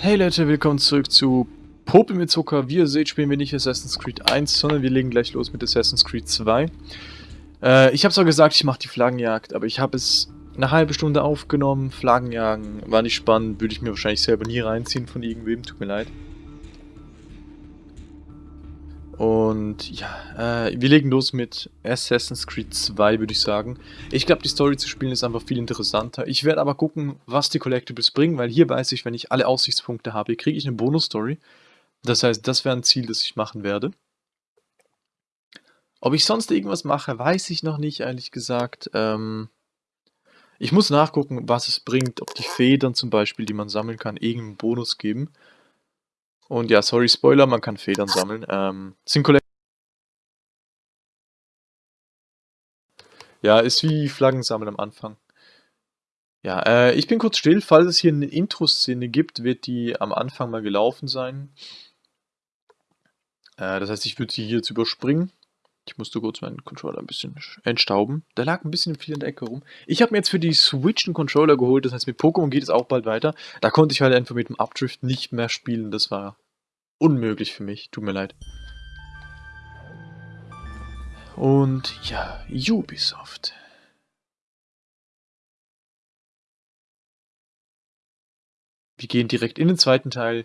Hey Leute, willkommen zurück zu Popel mit Zucker. Wie ihr seht, spielen wir nicht Assassin's Creed 1, sondern wir legen gleich los mit Assassin's Creed 2. Äh, ich habe zwar gesagt, ich mache die Flaggenjagd, aber ich habe es eine halbe Stunde aufgenommen. Flaggenjagen war nicht spannend, würde ich mir wahrscheinlich selber nie reinziehen von irgendwem, tut mir leid. Und ja, äh, wir legen los mit Assassin's Creed 2, würde ich sagen. Ich glaube, die Story zu spielen ist einfach viel interessanter. Ich werde aber gucken, was die Collectibles bringen, weil hier weiß ich, wenn ich alle Aussichtspunkte habe, kriege ich eine Bonus-Story. Das heißt, das wäre ein Ziel, das ich machen werde. Ob ich sonst irgendwas mache, weiß ich noch nicht, ehrlich gesagt. Ähm, ich muss nachgucken, was es bringt, ob die Federn zum Beispiel, die man sammeln kann, irgendeinen Bonus geben. Und ja, sorry, Spoiler, man kann Federn sammeln. Ähm, sind Ja, ist wie Flaggen sammeln am Anfang. Ja, äh, ich bin kurz still. Falls es hier eine Intro-Szene gibt, wird die am Anfang mal gelaufen sein. Äh, das heißt, ich würde sie hier jetzt überspringen. Ich musste kurz meinen Controller ein bisschen entstauben. Der lag ein bisschen viel in der Ecke rum. Ich habe mir jetzt für die Switch einen Controller geholt, das heißt mit Pokémon geht es auch bald weiter. Da konnte ich halt einfach mit dem Updrift nicht mehr spielen, das war unmöglich für mich, tut mir leid. Und ja, Ubisoft. Wir gehen direkt in den zweiten Teil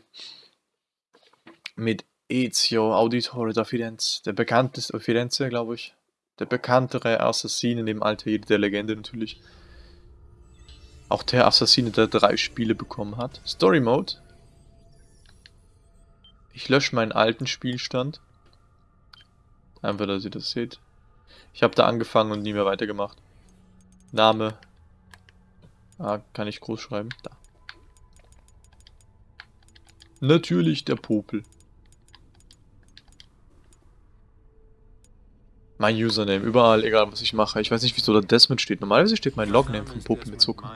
mit Ezio Auditore da Firenze, der bekannteste, Firenze glaube ich, der bekanntere Assassine neben Altair der Legende natürlich. Auch der Assassine, der drei Spiele bekommen hat. Story Mode. Ich lösche meinen alten Spielstand. Einfach, dass ihr das seht. Ich habe da angefangen und nie mehr weitergemacht. Name. Ah, kann ich groß schreiben? Da. Natürlich der Popel. Mein Username, überall, egal was ich mache. Ich weiß nicht, wieso da Desmond steht. Normalerweise steht mein Logname von Popel mit Zucker.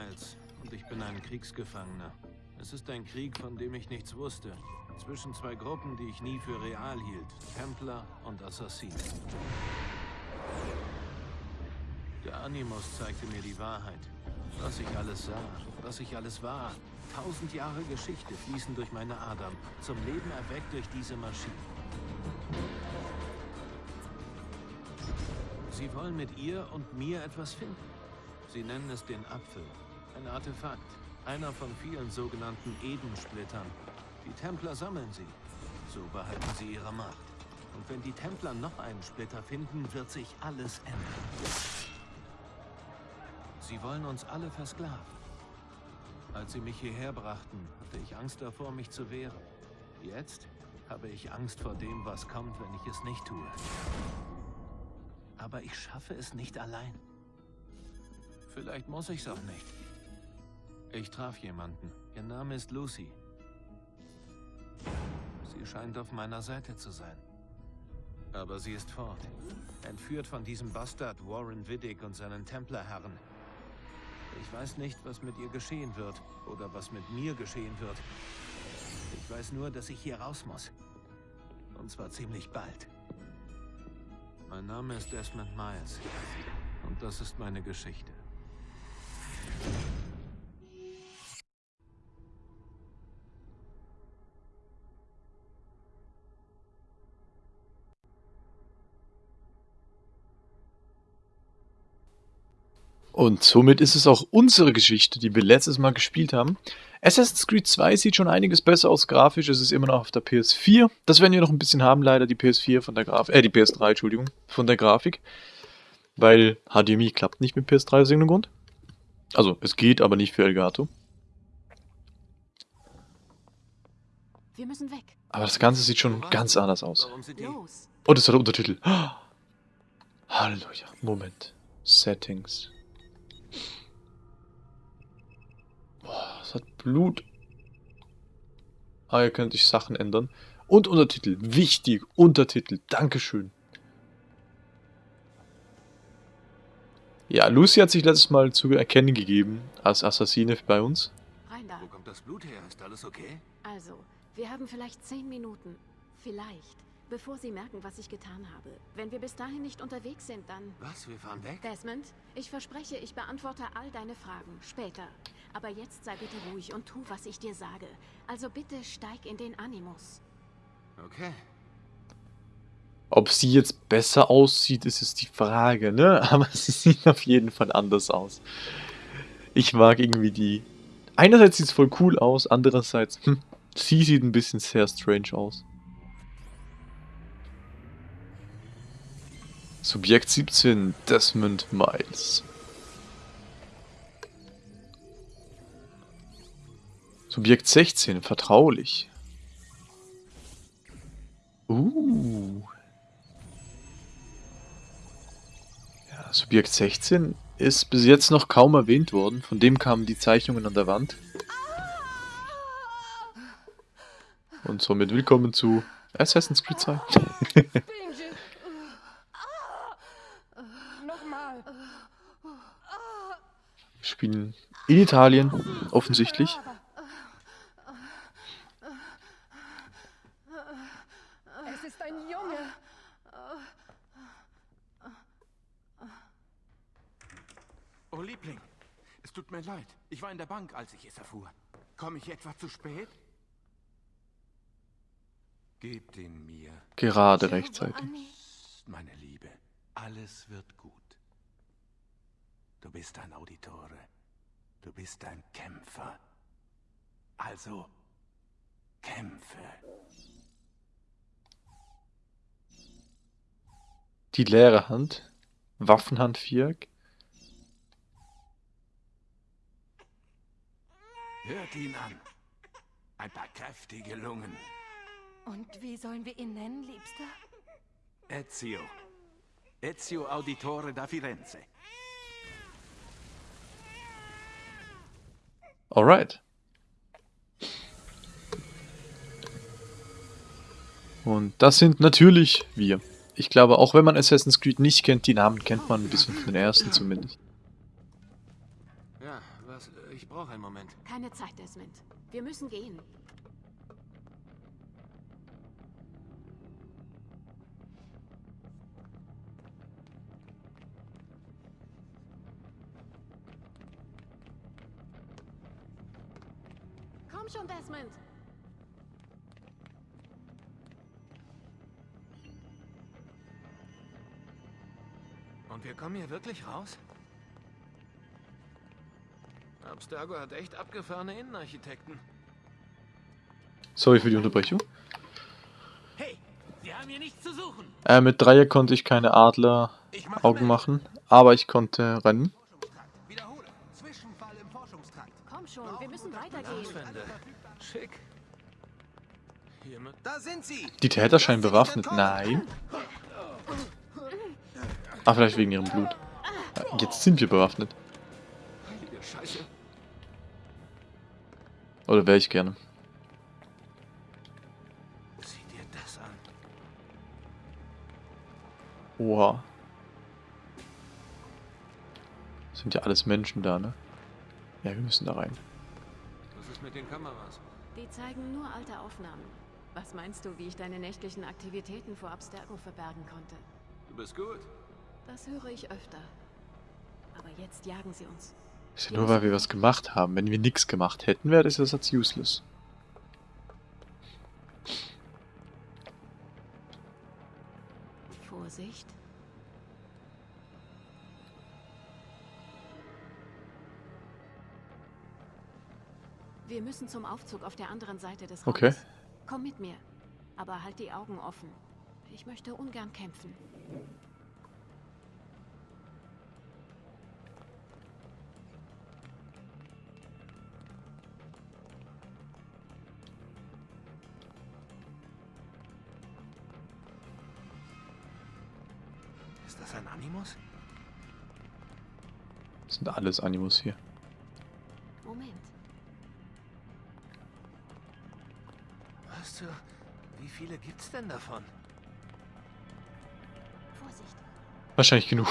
Und ich bin ein Kriegsgefangener. Es ist ein Krieg, von dem ich nichts wusste. Zwischen zwei Gruppen, die ich nie für real hielt. Templer und Assassinen. Der Animus zeigte mir die Wahrheit. Was ich alles sah, was ich alles war. Tausend Jahre Geschichte fließen durch meine Adern. Zum Leben erweckt durch diese Maschine. Sie wollen mit ihr und mir etwas finden. Sie nennen es den Apfel. Ein Artefakt. Einer von vielen sogenannten Edensplittern. Die Templer sammeln sie. So behalten sie ihre Macht. Und wenn die Templer noch einen Splitter finden, wird sich alles ändern. Sie wollen uns alle versklaven. Als sie mich hierher brachten, hatte ich Angst davor, mich zu wehren. Jetzt habe ich Angst vor dem, was kommt, wenn ich es nicht tue. Aber ich schaffe es nicht allein. Vielleicht muss ich es auch nicht. Ich traf jemanden. Ihr Name ist Lucy. Sie scheint auf meiner Seite zu sein. Aber sie ist fort. Entführt von diesem Bastard Warren Widdick und seinen Templerherren. Ich weiß nicht, was mit ihr geschehen wird. Oder was mit mir geschehen wird. Ich weiß nur, dass ich hier raus muss. Und zwar ziemlich bald. Mein Name ist Desmond Miles. Und das ist meine Geschichte. Und somit ist es auch unsere Geschichte, die wir letztes Mal gespielt haben. Assassin's Creed 2 sieht schon einiges besser aus grafisch, es ist immer noch auf der PS4. Das werden wir noch ein bisschen haben, leider die PS4 von der Grafik, äh, die PS3, Entschuldigung, von der Grafik. Weil HDMI klappt nicht mit PS3 aus irgendeinem Grund. Also, es geht, aber nicht für Elgato. Wir müssen weg. Aber das Ganze sieht schon ganz anders aus. Oh, das hat Untertitel. Halleluja. Moment. Settings. Blut. Ah, hier könnte ich Sachen ändern. Und Untertitel. Wichtig. Untertitel. Dankeschön. Ja, Lucy hat sich letztes Mal zu erkennen gegeben als Assassine bei uns. Rein da. Wo kommt das Blut her? Ist alles okay? Also, wir haben vielleicht zehn Minuten. Vielleicht. Bevor sie merken, was ich getan habe. Wenn wir bis dahin nicht unterwegs sind, dann... Was? Wir fahren weg? Desmond, ich verspreche, ich beantworte all deine Fragen. Später. Aber jetzt sei bitte ruhig und tu, was ich dir sage. Also bitte steig in den Animus. Okay. Ob sie jetzt besser aussieht, ist jetzt die Frage, ne? Aber sie sieht auf jeden Fall anders aus. Ich mag irgendwie die... Einerseits sieht es voll cool aus, andererseits... Hm, sie sieht ein bisschen sehr strange aus. Subjekt 17, Desmond Miles. Subjekt 16, vertraulich. Uh. Ja, Subjekt 16 ist bis jetzt noch kaum erwähnt worden. Von dem kamen die Zeichnungen an der Wand. Und somit willkommen zu Assassin's Creed 2. Benji. Nochmal. Wir spielen in Italien, offensichtlich. Es ist ein Junge. Oh Liebling, es tut mir leid. Ich war in der Bank, als ich es erfuhr. Komme ich etwa zu spät? Gib den mir, Gerade rechtzeitig. Psst, meine Liebe. Alles wird gut. Du bist ein Auditore. Du bist ein Kämpfer. Also, kämpfe. Die leere Hand. Waffenhand Viereck. Hört ihn an. Ein paar kräftige Lungen. Und wie sollen wir ihn nennen, Liebster? Ezio. Ezio Auditore da Firenze. Alright. Und das sind natürlich wir. Ich glaube, auch wenn man Assassin's Creed nicht kennt, die Namen kennt man ein bisschen von den ersten zumindest. Ja, was? Ich brauche einen Moment. Keine Zeit, Desmond. Wir müssen gehen. Komm schon, Desmond. Und wir kommen hier wirklich raus? Abstergo hat echt abgefahrene Innenarchitekten. Sorry für die Unterbrechung. Hey, Sie haben hier nichts zu suchen. Äh, mit Dreier konnte ich keine Ich mache Adler-Augen machen, aber ich konnte rennen. Wir müssen weitergehen. Schick. Da sind sie. Die Täter scheinen bewaffnet. Nein. Ah, vielleicht wegen ihrem Blut. Jetzt sind wir bewaffnet. Oder wäre ich gerne. Sieh dir das an. Oha. Sind ja alles Menschen da, ne? Ja, wir müssen da rein. Mit den Kameras? Die zeigen nur alte Aufnahmen. Was meinst du, wie ich deine nächtlichen Aktivitäten vor Abstergo verbergen konnte? Du bist gut. Das höre ich öfter. Aber jetzt jagen sie uns. Ist ja nur, weil wir was gemacht haben. Wenn wir nichts gemacht hätten, wäre das Ersatz useless. Vorsicht. Wir müssen zum Aufzug auf der anderen Seite des Raumes. Okay. Komm mit mir. Aber halt die Augen offen. Ich möchte ungern kämpfen. Ist das ein Animus? Das sind alles Animus hier. Viele gibt's denn davon? Vorsicht. Wahrscheinlich genug.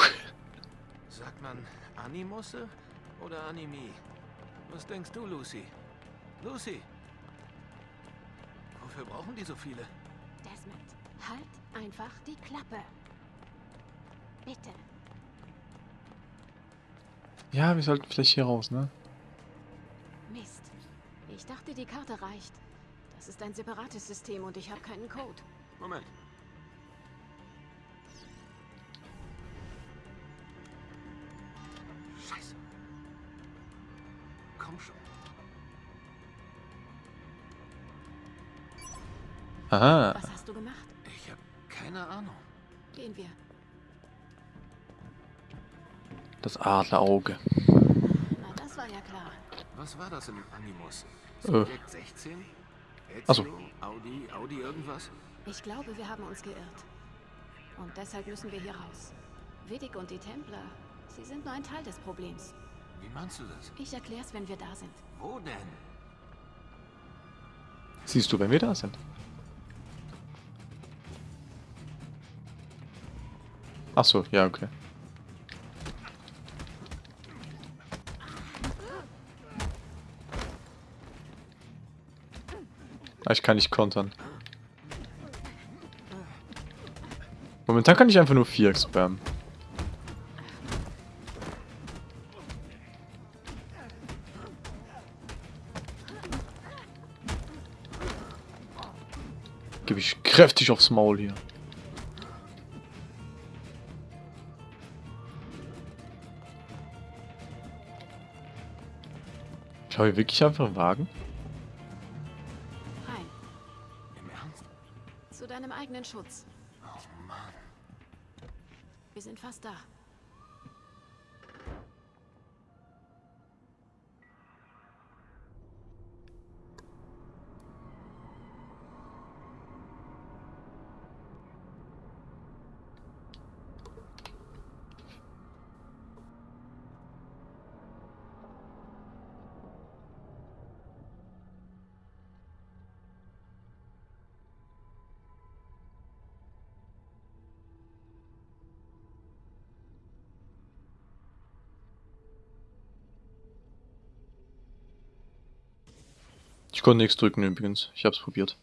Sagt man Animusse oder Animi? Was denkst du, Lucy? Lucy! Wofür brauchen die so viele? Desmond. Halt einfach die Klappe. Bitte. Ja, wir sollten vielleicht hier raus, ne? Mist. Ich dachte, die Karte reicht. Das ist ein separates System und ich habe keinen Code. Moment. Scheiße. Komm schon. Aha. Was hast du gemacht? Ich habe keine Ahnung. Gehen wir. Das Adlerauge. Na, das war ja klar. Was war das im Animus? Äh. Subjekt 16? Ach so. Ezio? Audi, Audi irgendwas? Ich glaube, wir haben uns geirrt. Und deshalb müssen wir hier raus. Vidik und die Templer, sie sind nur ein Teil des Problems. Wie meinst du das? Ich erklär's, wenn wir da sind. Wo denn? Siehst du, wenn wir da sind. Ach so, ja, okay. Ich kann nicht kontern. Momentan kann ich einfach nur 4 spammen. Gebe ich kräftig aufs Maul hier. Schau hier wirklich einfach einen Wagen? Eigenen Schutz. Oh Mann. Wir sind fast da. Konnte nichts drücken übrigens. Ich hab's probiert.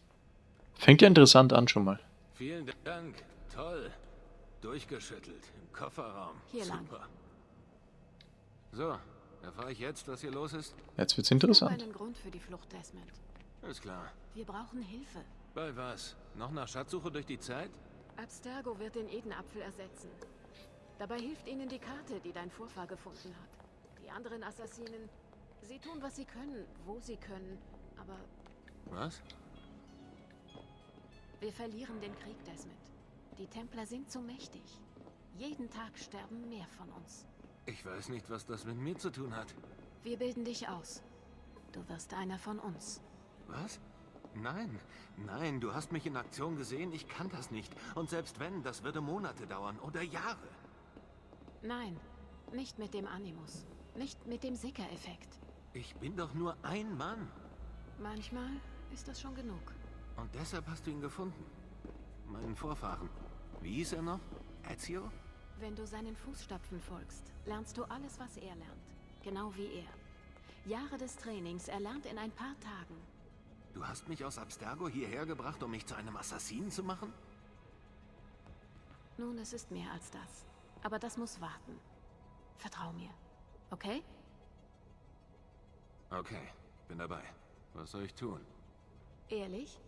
Fängt ja interessant an schon mal. Vielen Dank. Toll. Durchgeschüttelt. Im Kofferraum. Hier lang. Super. So, erfahre ich jetzt, was hier los ist? Jetzt wird's Ich interessant. einen Grund für die Flucht, Desmond. Ist klar. Wir brauchen Hilfe. Bei was? Noch nach Schatzsuche durch die Zeit? Abstergo wird den Edenapfel ersetzen. Dabei hilft ihnen die Karte, die dein Vorfahr gefunden hat. Die anderen Assassinen, sie tun, was sie können, wo sie können. Aber Was? wir verlieren den Krieg, Desmond. Die Templer sind zu mächtig. Jeden Tag sterben mehr von uns. Ich weiß nicht, was das mit mir zu tun hat. Wir bilden dich aus. Du wirst einer von uns. Was? Nein, nein, du hast mich in Aktion gesehen, ich kann das nicht. Und selbst wenn, das würde Monate dauern oder Jahre. Nein, nicht mit dem Animus. Nicht mit dem Sicker-Effekt. Ich bin doch nur ein Mann. Manchmal ist das schon genug. Und deshalb hast du ihn gefunden. Meinen Vorfahren. Wie hieß er noch? Ezio? Wenn du seinen Fußstapfen folgst, lernst du alles, was er lernt. Genau wie er. Jahre des Trainings erlernt in ein paar Tagen. Du hast mich aus Abstergo hierher gebracht, um mich zu einem Assassinen zu machen? Nun, es ist mehr als das. Aber das muss warten. Vertrau mir. Okay? Okay, bin dabei. Was soll ich tun? Ehrlich?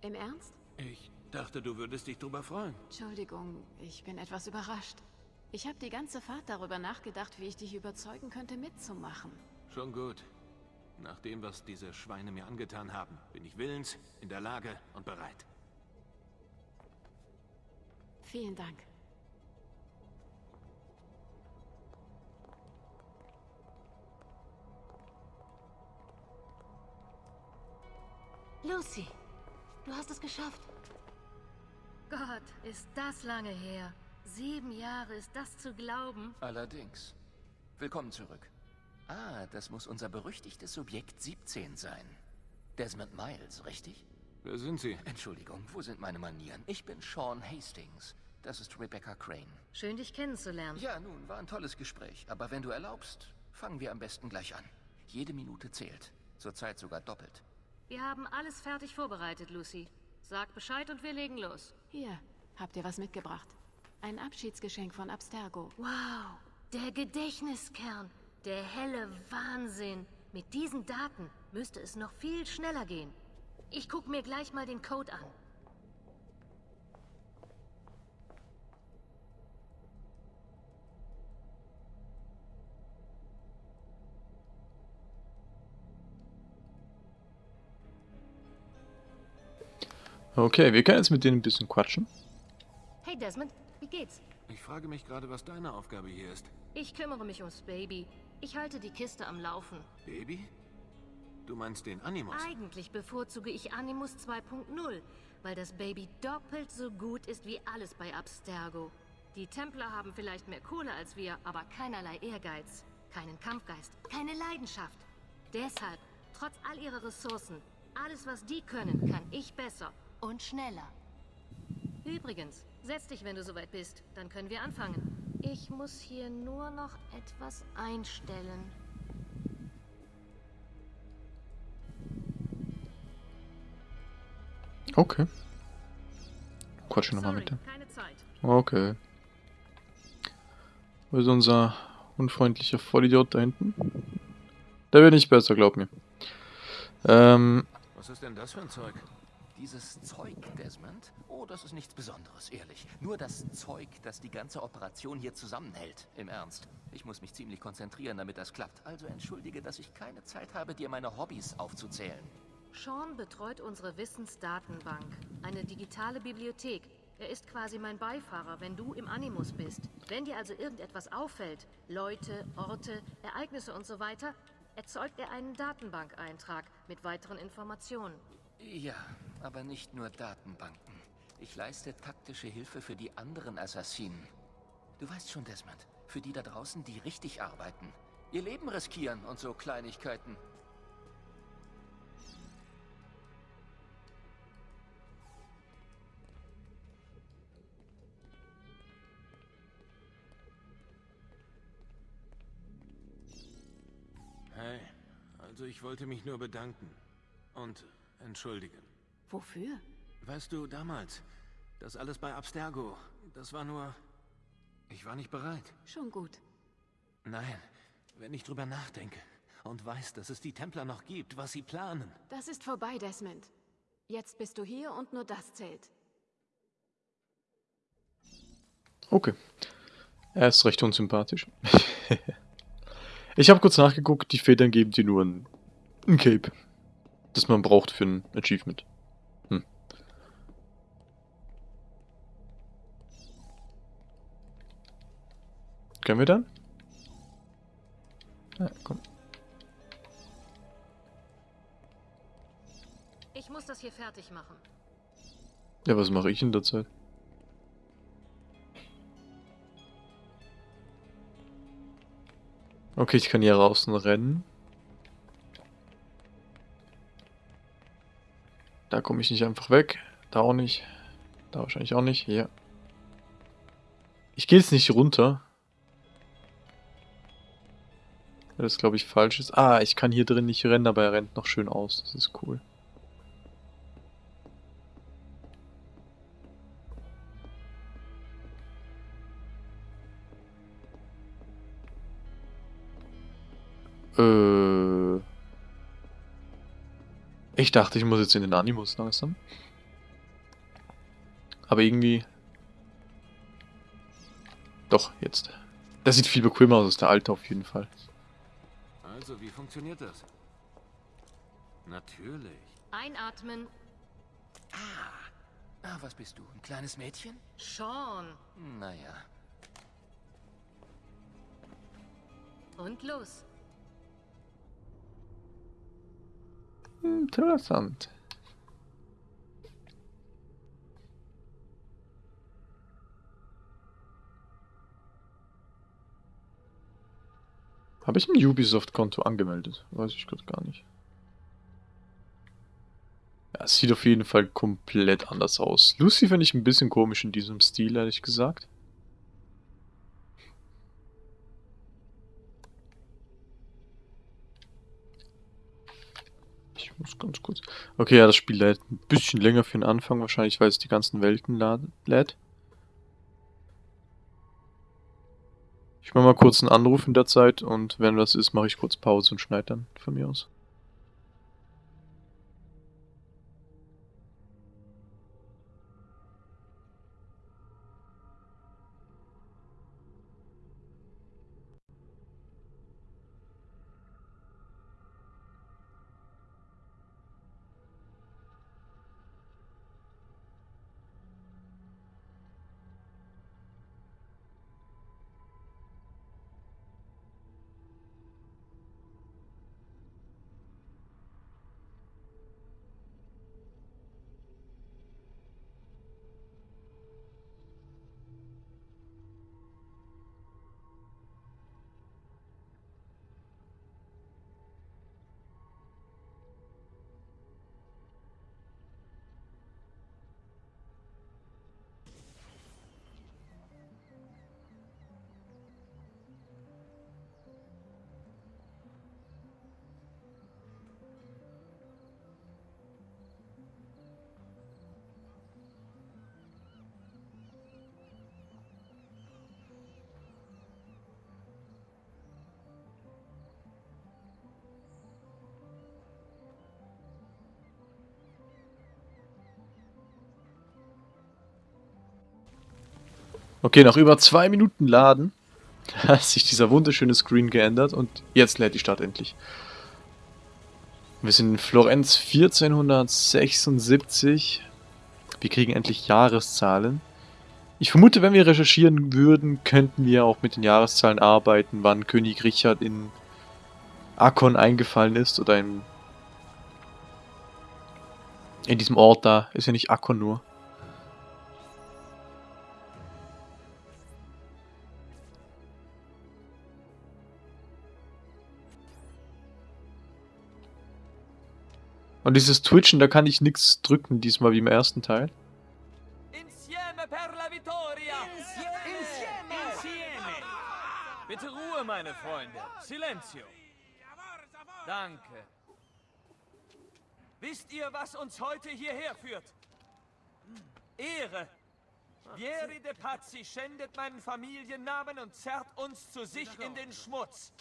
Im Ernst? Ich dachte, du würdest dich drüber freuen. Entschuldigung, ich bin etwas überrascht. Ich habe die ganze Fahrt darüber nachgedacht, wie ich dich überzeugen könnte, mitzumachen. Schon gut. Nach dem, was diese Schweine mir angetan haben, bin ich willens, in der Lage und bereit. Vielen Dank. Lucy, du hast es geschafft. Gott, ist das lange her. Sieben Jahre, ist das zu glauben? Allerdings. Willkommen zurück. Ah, das muss unser berüchtigtes Subjekt 17 sein. Desmond Miles, richtig? Wer sind Sie? Entschuldigung, wo sind meine Manieren? Ich bin Sean Hastings. Das ist Rebecca Crane. Schön, dich kennenzulernen. Ja, nun, war ein tolles Gespräch. Aber wenn du erlaubst, fangen wir am besten gleich an. Jede Minute zählt. Zurzeit sogar doppelt. Wir haben alles fertig vorbereitet, Lucy. Sag Bescheid und wir legen los. Hier, habt ihr was mitgebracht? Ein Abschiedsgeschenk von Abstergo. Wow, der Gedächtniskern. Der helle Wahnsinn. Mit diesen Daten müsste es noch viel schneller gehen. Ich guck mir gleich mal den Code an. Okay, wir können jetzt mit denen ein bisschen quatschen. Hey Desmond, wie geht's? Ich frage mich gerade, was deine Aufgabe hier ist. Ich kümmere mich ums Baby. Ich halte die Kiste am Laufen. Baby? Du meinst den Animus? Eigentlich bevorzuge ich Animus 2.0, weil das Baby doppelt so gut ist wie alles bei Abstergo. Die Templer haben vielleicht mehr Kohle als wir, aber keinerlei Ehrgeiz, keinen Kampfgeist, keine Leidenschaft. Deshalb, trotz all ihrer Ressourcen, alles was die können, kann ich besser und schneller. Übrigens, setz dich, wenn du soweit bist, dann können wir anfangen. Ich muss hier nur noch etwas einstellen. Okay. Quatschen nochmal mit dem. keine Zeit. Okay. Wo ist unser unfreundlicher Vollidiot da hinten? Der wird nicht besser, glaub mir. Ähm, Was ist denn das für ein Zeug? Dieses Zeug, Desmond? Oh, das ist nichts Besonderes, ehrlich. Nur das Zeug, das die ganze Operation hier zusammenhält. Im Ernst. Ich muss mich ziemlich konzentrieren, damit das klappt. Also entschuldige, dass ich keine Zeit habe, dir meine Hobbys aufzuzählen. Sean betreut unsere Wissensdatenbank, eine digitale Bibliothek. Er ist quasi mein Beifahrer, wenn du im Animus bist. Wenn dir also irgendetwas auffällt, Leute, Orte, Ereignisse und so weiter, erzeugt er einen Datenbankeintrag mit weiteren Informationen. Ja, aber nicht nur Datenbanken. Ich leiste taktische Hilfe für die anderen Assassinen. Du weißt schon, Desmond, für die da draußen, die richtig arbeiten. Ihr Leben riskieren und so Kleinigkeiten. Hey, also ich wollte mich nur bedanken. Und entschuldigen. Wofür? Weißt du, damals, das alles bei Abstergo, das war nur... Ich war nicht bereit. Schon gut. Nein, wenn ich drüber nachdenke und weiß, dass es die Templer noch gibt, was sie planen. Das ist vorbei, Desmond. Jetzt bist du hier und nur das zählt. okay. Er ist recht unsympathisch. ich habe kurz nachgeguckt, die Federn geben dir nur ein, ein Cape. Das man braucht für ein Achievement. Können wir dann? Ja, komm. Ich muss das hier fertig machen. Ja, was mache ich in der Zeit? Okay, ich kann hier draußen rennen. Da komme ich nicht einfach weg. Da auch nicht. Da wahrscheinlich auch nicht. Hier. Ich gehe jetzt nicht runter. Das, glaube ich, falsch ist. Ah, ich kann hier drin nicht rennen, aber er rennt noch schön aus. Das ist cool. Äh. Ich dachte, ich muss jetzt in den Animus langsam. Aber irgendwie. Doch, jetzt. Das sieht viel bequemer aus als der alte auf jeden Fall. Also, wie funktioniert das? Natürlich. Einatmen. Ah, was bist du? Ein kleines Mädchen? Sean. Naja. Und los. Interessant. Habe ich ein Ubisoft-Konto angemeldet? Weiß ich gerade gar nicht. Ja, es sieht auf jeden Fall komplett anders aus. Lucy finde ich ein bisschen komisch in diesem Stil, ehrlich gesagt. Ich muss ganz kurz. Okay, ja, das Spiel lädt ein bisschen länger für den Anfang, wahrscheinlich, weil es die ganzen Welten lädt. Ich mache mal kurz einen Anruf in der Zeit und wenn was ist, mache ich kurz Pause und schneide dann von mir aus. Okay, nach über zwei Minuten Laden hat sich dieser wunderschöne Screen geändert und jetzt lädt die Stadt endlich. Wir sind in Florenz 1476. Wir kriegen endlich Jahreszahlen. Ich vermute, wenn wir recherchieren würden, könnten wir auch mit den Jahreszahlen arbeiten, wann König Richard in Akkon eingefallen ist oder in, in diesem Ort da. Ist ja nicht Akkon nur. Und dieses Twitchen, da kann ich nichts drücken, diesmal wie im ersten Teil. Insieme per la vittoria! Insieme! Insieme! Bitte Ruhe, meine Freunde. Silenzio. Danke. Wisst ihr, was uns heute hierher führt? Ehre. Vieri de Pazzi schändet meinen Familiennamen und zerrt uns zu sich in den Schmutz.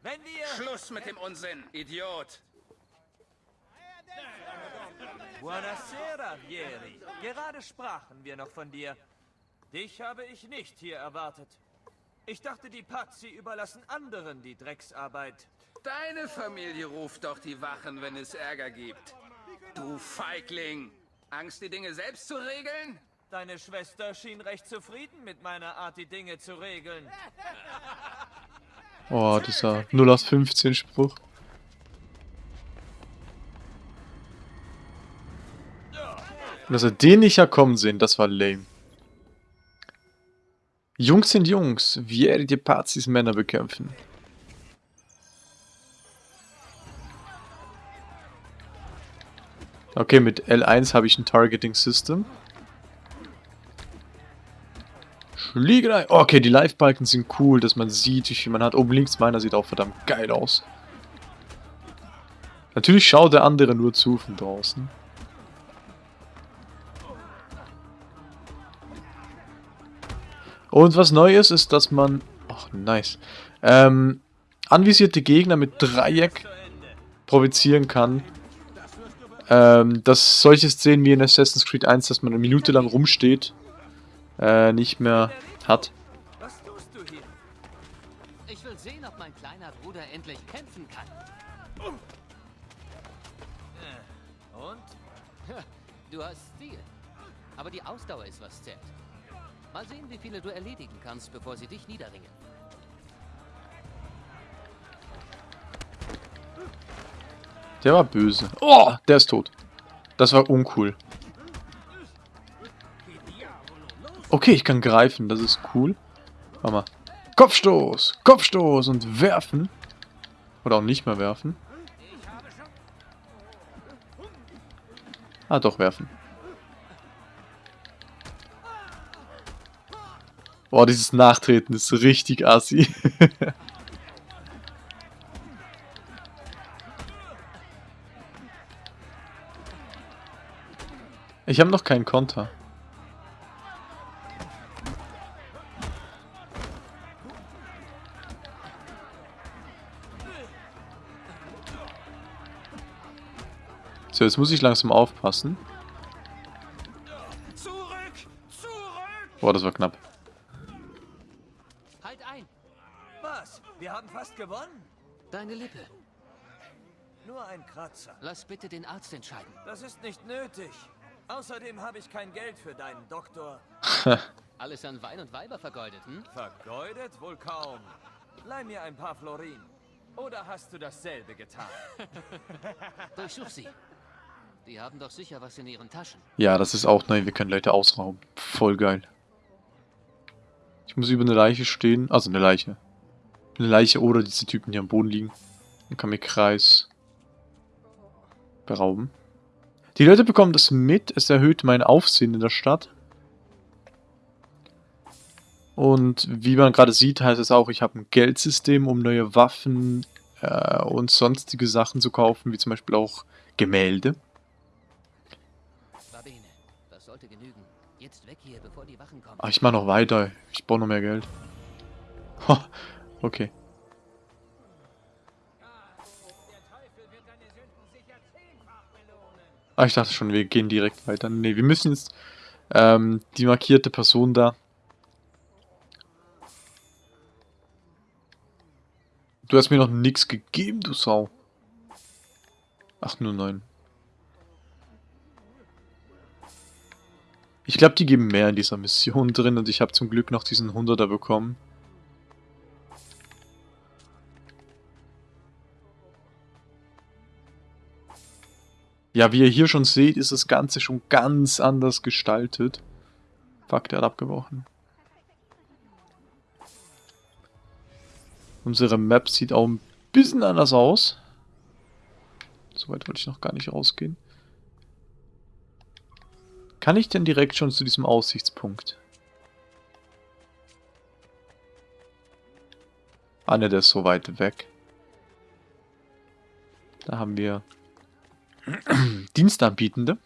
Wenn wir... Schluss mit dem Unsinn, Idiot! Buonasera, Vieri. Gerade sprachen wir noch von dir. Dich habe ich nicht hier erwartet. Ich dachte, die Pazzi überlassen anderen die Drecksarbeit. Deine Familie ruft doch die Wachen, wenn es Ärger gibt. Du Feigling! Angst, die Dinge selbst zu regeln? Deine Schwester schien recht zufrieden mit meiner Art, die Dinge zu regeln. Oh, dieser 0 aus 15 Spruch. Dass er den nicht herkommen sehen, das war lame. Jungs sind Jungs, wie werdet ihr Pazis Männer bekämpfen? Okay, mit L1 habe ich ein Targeting System. Schliegerei. Okay, die Live-Balken sind cool, dass man sieht, wie viel man hat. Oben links meiner sieht auch verdammt geil aus. Natürlich schaut der andere nur zu von draußen. Und was neu ist, ist, dass man... Ach, nice. Ähm, anvisierte Gegner mit Dreieck provozieren kann. Ähm, dass solche Szenen wie in Assassin's Creed 1, dass man eine Minute lang rumsteht, äh, nicht mehr hat. Was tust du hier? Ich will sehen, ob mein kleiner Bruder endlich kämpfen kann. Und? Du hast Stil. Aber die Ausdauer ist was zählt. Mal sehen, wie viele du erledigen kannst, bevor sie dich niederringen. Der war böse. Oh, der ist tot. Das war uncool. Okay, ich kann greifen, das ist cool. Warte mal. Kopfstoß, Kopfstoß und werfen. Oder auch nicht mehr werfen. Ah, doch, werfen. Boah, dieses Nachtreten ist richtig assi. Ich habe noch keinen Konter. So, jetzt muss ich langsam aufpassen. Zurück! Zurück! Boah, das war knapp. Halt ein! Was? Wir haben fast gewonnen? Deine Lippe. Nur ein Kratzer. Lass bitte den Arzt entscheiden. Das ist nicht nötig. Außerdem habe ich kein Geld für deinen Doktor. Alles an Wein und Weiber vergeudet, hm? Vergeudet? Wohl kaum. Leih mir ein paar Florin. Oder hast du dasselbe getan? Durchsuch sie. Die haben doch sicher was in ihren Taschen. Ja, das ist auch neu. Wir können Leute ausrauben. Voll geil. Ich muss über eine Leiche stehen. Also eine Leiche. Eine Leiche oder diese Typen, die am Boden liegen. Und kann mir Kreis berauben. Die Leute bekommen das mit. Es erhöht mein Aufsehen in der Stadt. Und wie man gerade sieht, heißt es auch, ich habe ein Geldsystem, um neue Waffen äh, und sonstige Sachen zu kaufen, wie zum Beispiel auch Gemälde. Ach, ich mache noch weiter. Ich brauche noch mehr Geld. Okay. Ah, ich dachte schon, wir gehen direkt weiter. Nee, wir müssen jetzt ähm, die markierte Person da. Du hast mir noch nichts gegeben, du Sau. Ach, nur neun. Ich glaube, die geben mehr in dieser Mission drin und ich habe zum Glück noch diesen 100er bekommen. Ja, wie ihr hier schon seht, ist das Ganze schon ganz anders gestaltet. Fuck, der hat abgebrochen. Unsere Map sieht auch ein bisschen anders aus. Soweit wollte ich noch gar nicht rausgehen. Kann ich denn direkt schon zu diesem Aussichtspunkt? Ah ne, der ist so weit weg. Da haben wir Dienstanbietende.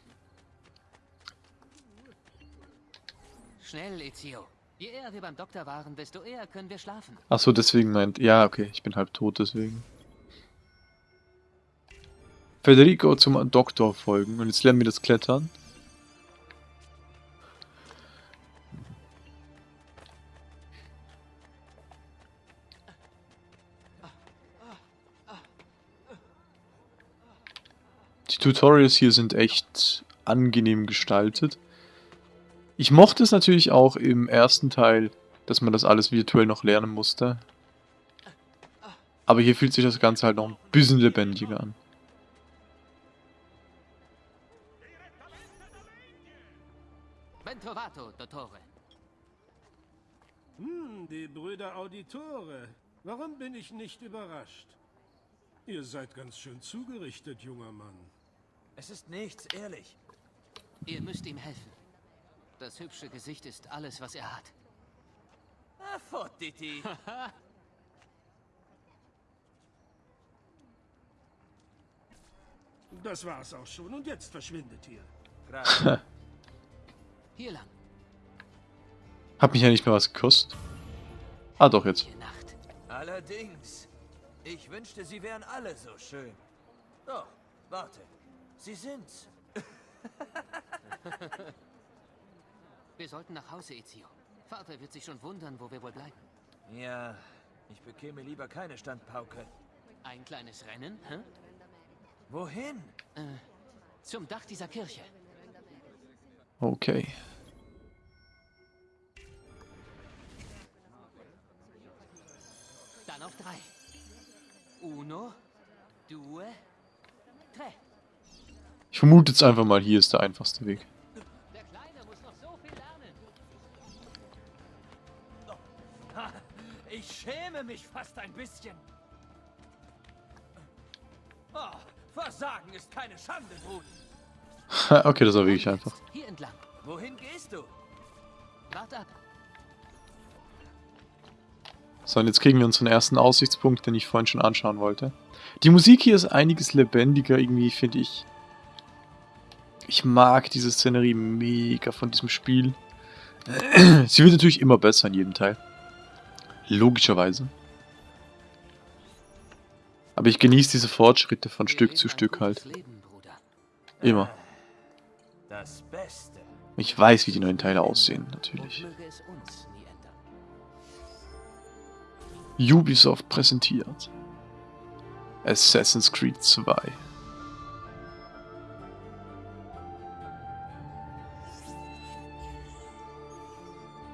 Schnell, Ezio. Je eher wir beim Doktor waren, desto eher können wir schlafen. Achso, deswegen meint... Ja, okay, ich bin halb tot, deswegen. Federico zum Doktor folgen. Und jetzt lernen wir das Klettern. Tutorials hier sind echt angenehm gestaltet. Ich mochte es natürlich auch im ersten Teil, dass man das alles virtuell noch lernen musste. Aber hier fühlt sich das Ganze halt noch ein bisschen lebendiger an. Ben trovato, Dottore. Hm, die Brüder Auditore. Warum bin ich nicht überrascht? Ihr seid ganz schön zugerichtet, junger Mann. Es ist nichts, ehrlich. Ihr müsst ihm helfen. Das hübsche Gesicht ist alles, was er hat. Ah, Fottiti. Das war's auch schon und jetzt verschwindet ihr. Hier lang. Hat mich ja nicht mehr was gekostet. Ah, doch jetzt. Allerdings. Ich wünschte, sie wären alle so schön. Doch, warte. Sie sind's. Wir sollten nach Hause, Ezio. Vater wird sich schon wundern, wo wir wohl bleiben. Ja, ich bekäme lieber keine Standpauke. Ein kleines Rennen, hä? Wohin? Äh, zum Dach dieser Kirche. Okay. Dann auf drei. Uno, due, tre. Ich vermute jetzt einfach mal, hier ist der einfachste Weg. Der Kleine muss noch so viel lernen. Ha, ich schäme mich fast ein bisschen. Oh, Versagen ist keine Schande, Brudi. okay, das war wirklich einfach. Hier entlang. Wohin gehst du? Wart ab. So, und jetzt kriegen wir unseren ersten Aussichtspunkt, den ich vorhin schon anschauen wollte. Die Musik hier ist einiges lebendiger, irgendwie, finde ich. Ich mag diese Szenerie mega von diesem Spiel. Sie wird natürlich immer besser in jedem Teil. Logischerweise. Aber ich genieße diese Fortschritte von Stück zu Stück halt. Immer. Ich weiß, wie die neuen Teile aussehen, natürlich. Ubisoft präsentiert. Assassin's Creed 2.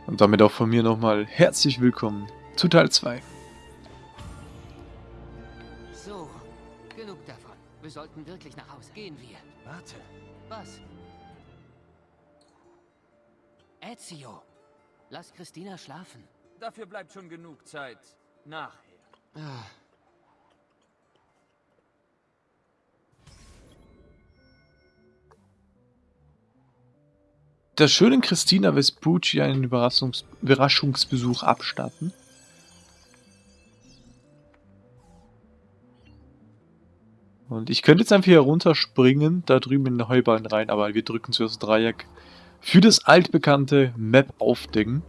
Und damit auch von mir nochmal herzlich willkommen zu Teil 2. So, genug davon. Wir sollten wirklich nach Hause. Gehen wir. Warte. Was? Ezio, lass Christina schlafen. Dafür bleibt schon genug Zeit. Nachher. Ah. Der schönen Christina Vespucci einen Überraschungs Überraschungsbesuch abstatten. Und ich könnte jetzt einfach hier runterspringen, da drüben in den Heuballen rein, aber wir drücken zuerst Dreieck für das altbekannte Map aufdecken.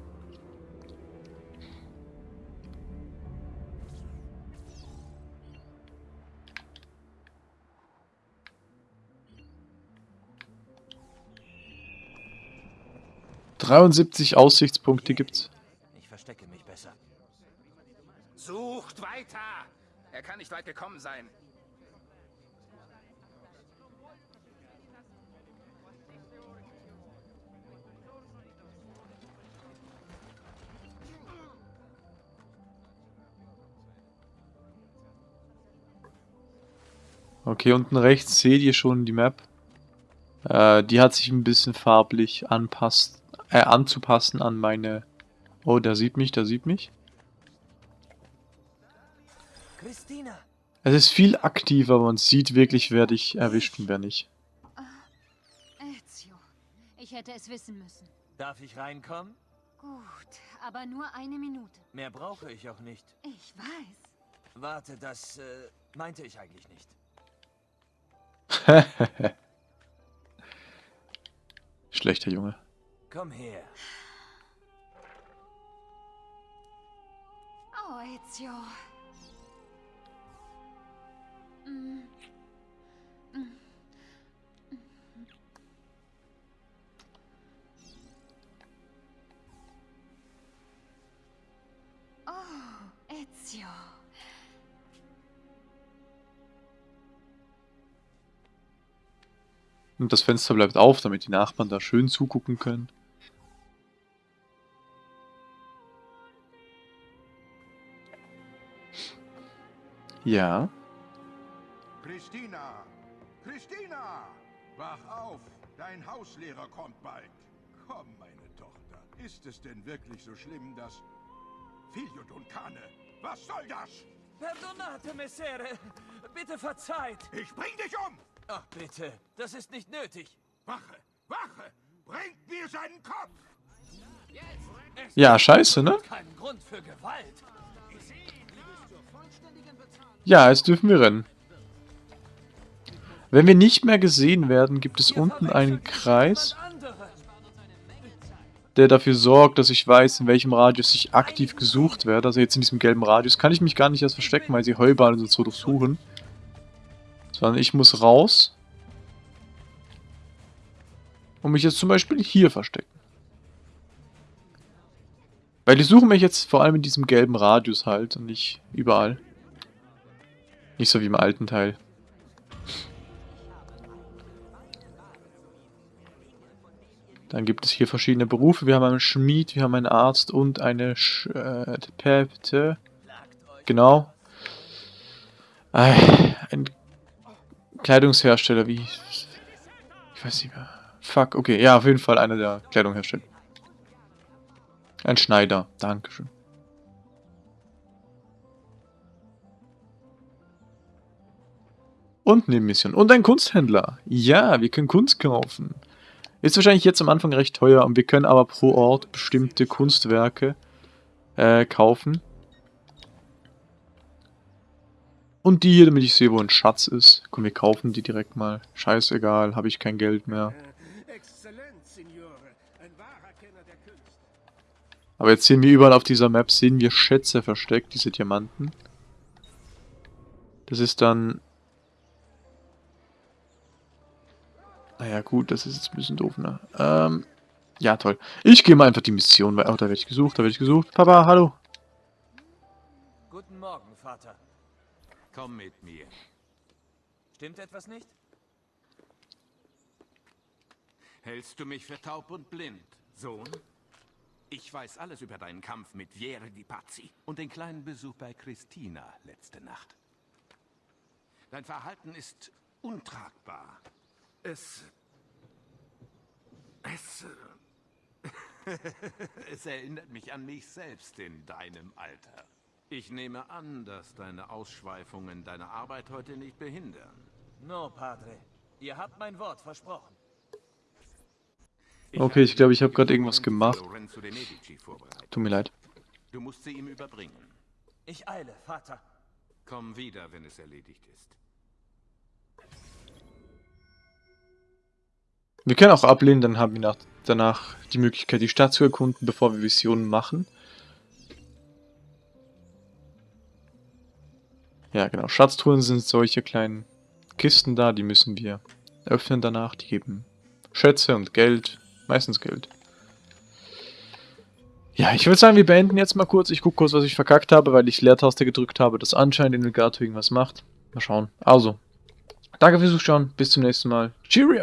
Dreiundsiebzig Aussichtspunkte gibt's. Ich verstecke mich besser. Sucht weiter! Er kann nicht weit gekommen sein. Okay, unten rechts seht ihr schon die Map. Äh, die hat sich ein bisschen farblich anpasst, äh, anzupassen an meine... Oh, der sieht mich, der sieht mich. Christina! Es ist viel aktiver, man sieht wirklich, wer dich erwischt und wer nicht. Ezio, ich hätte es wissen müssen. Darf ich reinkommen? Gut, aber nur eine Minute. Mehr brauche ich auch nicht. Ich weiß. Warte, das äh, meinte ich eigentlich nicht. Schlechter Junge. Komm her. Oh, Ezio. Mm. Mm. Oh, Ezio. Und das Fenster bleibt auf, damit die Nachbarn da schön zugucken können. Ja. Christina! Christina! Wach auf! Dein Hauslehrer kommt bald. Komm, meine Tochter. Ist es denn wirklich so schlimm, dass... Filiodonkane, was soll das? Perdonate, Messere. Bitte verzeiht. Ich bring dich um! Ach, bitte. Das ist nicht nötig. Wache! Wache! Bringt mir seinen Kopf! Ja, scheiße, ne? Kein Grund für Gewalt. Ja, jetzt dürfen wir rennen. Wenn wir nicht mehr gesehen werden, gibt es unten einen Kreis, der dafür sorgt, dass ich weiß, in welchem Radius ich aktiv gesucht werde. Also jetzt in diesem gelben Radius kann ich mich gar nicht erst verstecken, weil sie Heubahnen und so durchsuchen. Sondern ich muss raus und mich jetzt zum Beispiel hier verstecken. Weil die suchen mich jetzt vor allem in diesem gelben Radius halt und nicht überall. Nicht so wie im alten Teil. Dann gibt es hier verschiedene Berufe. Wir haben einen Schmied, wir haben einen Arzt und eine Sch äh, Päpte. Genau. Äh, ein Kleidungshersteller, wie... Ich weiß nicht mehr. Fuck, okay. Ja, auf jeden Fall einer der Kleidung herstellt. Ein Schneider. Dankeschön. Und Nebenmission. Und ein Kunsthändler. Ja, wir können Kunst kaufen. Ist wahrscheinlich jetzt am Anfang recht teuer und wir können aber pro Ort bestimmte Kunstwerke äh, kaufen. Und die hier, damit ich sehe, wo ein Schatz ist. Komm, wir kaufen die direkt mal. Scheißegal, habe ich kein Geld mehr. Aber jetzt sehen wir überall auf dieser Map, sehen wir Schätze versteckt, diese Diamanten. Das ist dann... Naja gut, das ist jetzt ein bisschen doof, ne? Ähm, ja toll. Ich gehe mal einfach die Mission, weil... Oh, da werde ich gesucht, da werde ich gesucht. Papa, hallo. Guten Morgen, Vater. Komm mit mir. Stimmt etwas nicht? Hältst du mich für taub und blind, Sohn? Ich weiß alles über deinen Kampf mit Vieri di Pazzi und den kleinen Besuch bei Christina letzte Nacht. Dein Verhalten ist untragbar. Es... Es... es erinnert mich an mich selbst in deinem Alter. Ich nehme an, dass deine Ausschweifungen deine Arbeit heute nicht behindern. No, Padre. Ihr habt mein Wort versprochen. Okay, ich glaube, ich habe gerade irgendwas gemacht. Tut mir leid. Du musst sie ihm überbringen. Ich eile, Vater. Komm wieder, wenn es erledigt ist. Wir können auch ablehnen, dann haben wir nach, danach die Möglichkeit, die Stadt zu erkunden, bevor wir Visionen machen. Ja, genau. Schatztruhen sind solche kleinen Kisten da, die müssen wir öffnen danach. Die geben Schätze und Geld. Meistens Geld. Ja, ich würde sagen, wir beenden jetzt mal kurz. Ich gucke kurz, was ich verkackt habe, weil ich Leertaste gedrückt habe, dass anscheinend in Legato irgendwas macht. Mal schauen. Also, danke fürs Zuschauen. Bis zum nächsten Mal. Cheerio!